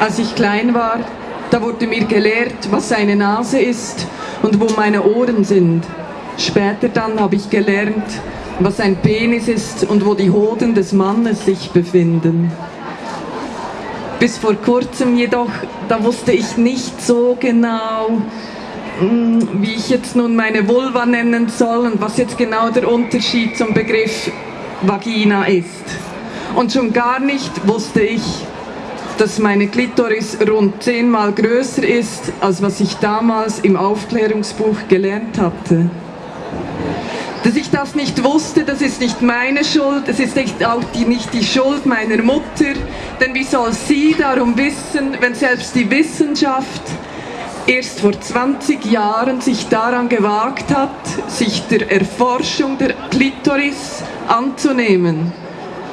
Als ich klein war, da wurde mir gelehrt, was eine Nase ist und wo meine Ohren sind. Später dann habe ich gelernt, was ein Penis ist und wo die Hoden des Mannes sich befinden. Bis vor kurzem jedoch, da wusste ich nicht so genau, hm, wie ich jetzt nun meine Vulva nennen soll und was jetzt genau der Unterschied zum Begriff Vagina ist. Und schon gar nicht wusste ich, dass meine Klitoris rund zehnmal größer ist, als was ich damals im Aufklärungsbuch gelernt hatte. Dass ich das nicht wusste, das ist nicht meine Schuld, es ist nicht auch die, nicht die Schuld meiner Mutter, denn wie soll sie darum wissen, wenn selbst die Wissenschaft erst vor 20 Jahren sich daran gewagt hat, sich der Erforschung der Klitoris anzunehmen.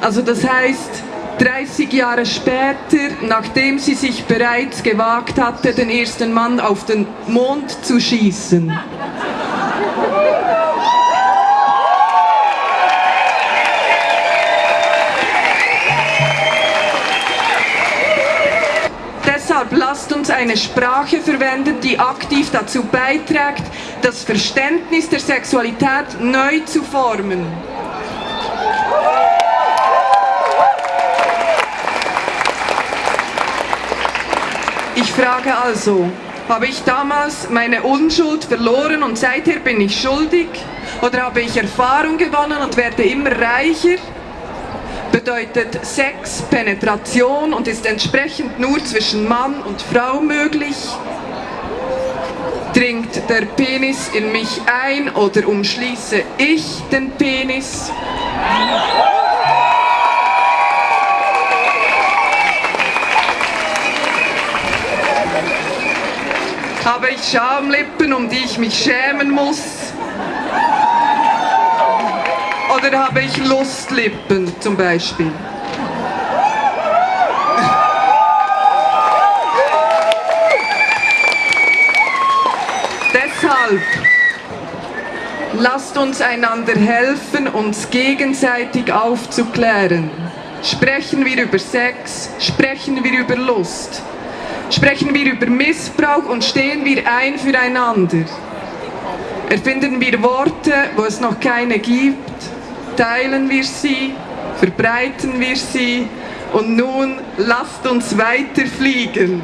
Also das heißt, 30 Jahre später, nachdem sie sich bereits gewagt hatte, den ersten Mann auf den Mond zu schießen. Deshalb lasst uns eine Sprache verwenden, die aktiv dazu beiträgt, das Verständnis der Sexualität neu zu formen. Ich frage also, habe ich damals meine Unschuld verloren und seither bin ich schuldig? Oder habe ich Erfahrung gewonnen und werde immer reicher? Bedeutet Sex Penetration und ist entsprechend nur zwischen Mann und Frau möglich? Dringt der Penis in mich ein oder umschließe ich den Penis? Habe ich Schamlippen, um die ich mich schämen muss? Oder habe ich Lustlippen zum Beispiel? Deshalb lasst uns einander helfen, uns gegenseitig aufzuklären. Sprechen wir über Sex, sprechen wir über Lust. Sprechen wir über Missbrauch und stehen wir ein füreinander. Erfinden wir Worte, wo es noch keine gibt, teilen wir sie, verbreiten wir sie und nun lasst uns weiter fliegen.